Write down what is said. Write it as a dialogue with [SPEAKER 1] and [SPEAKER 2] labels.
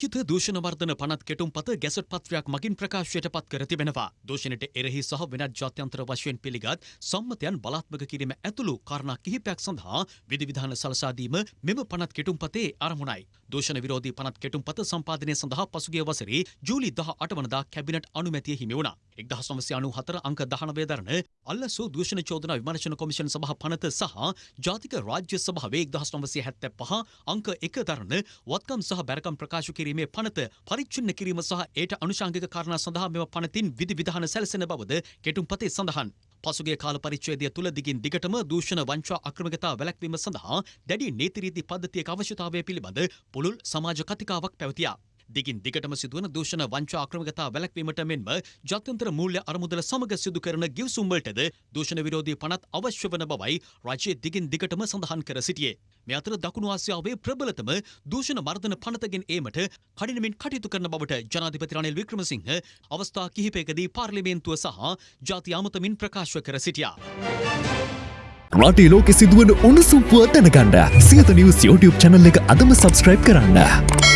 [SPEAKER 1] චිත දූෂණ වර්ධන පනත් කෙටුම් පත ගැසට පත්වයක් මගින් ප්‍රකාශයට පත් කර තිබෙනවා. දූෂණයට එරෙහි සහ වෙනත් ජාත්‍යන්තර වශයෙන් පිළිගත් සම්මතයන් බලාත්මක කිරීම ඇතුළු කාරණා කිහිපයක් සඳහා විධිවිධාන සලසාදීම මෙම පනත් කෙටුම් පතේ අරමුණයි. දූෂණ විරෝධී පනත් කෙටුම් පත සම්පාදනය සඳහා පසුගිය වසරේ ජූලි දහ අටවනදා කැබිනට් අනුමැතිය හිමි වුණා. එක්දහස් නවසය අනු හතර අංක දහනවය දරන අල්ලසු දූෂණ චෝදන විමර්ශන කොමිෂන් සභහ පනත සහ ජාතික රාජ්‍ය සභාවේ එක්දහස් නවසය හැත්තැ පහ අංක එක දරන වත්කම් සහ බැරකම් ප්‍රකාශ කිරීමේ පනත පරිච්චින්න කිරීම සහ ඒට අනුශංගික කාරණා සඳහා මෙම පනතින් විධි විධාන සැලසෙන බවද කෙටුම් පතේ සඳහන්. පසුගේ කාල පරිච්ඡේදය තුළ දිගින් දිගටම දූෂණ වංචා අක්‍රමිකතා වැළැක්වීම සඳහා දැඩි නීතිරීති පද්ධතියක අවශ්‍යතාවය පිළිබඳ පුළුල් සමාජ කතිකාවක් පැවතියා. දිගින් දිගටම සිදුවන දූෂණ වංචා අක්‍රමිකතා වැළැක්වීමට මෙන්ම ජාත්‍යන්තර මූල්‍ය අරමුදල සමග සිදු කරන ගිවිසුම්වලටද දූෂණ විරෝධී පනත් අවශ්‍ය වන බවයි රජය දිගින් දිගටම සඳහන් කර සිටියේ. මේ අතර දකුණු ආසියාවේ ප්‍රබලතම දූෂණ මර්ධන පනතගෙන් ඒමට කඩිනමින් කටයුතු කරන බවට ජනාධිපති රනිල් වික්‍රමසිංහ අවස්ථා කිහිපයකදී පාර්ලිමේන්තුව සහ ජාති අමතමින් ප්‍රකාශ කර සිටියා.
[SPEAKER 2] රටේ ලෝකෙ සිදුවන උණුසුම් පුව දැනගන්න සියත නිවස් YouTube චැනල් එක අදම සබස්ක්‍රයිබ් කරන්න.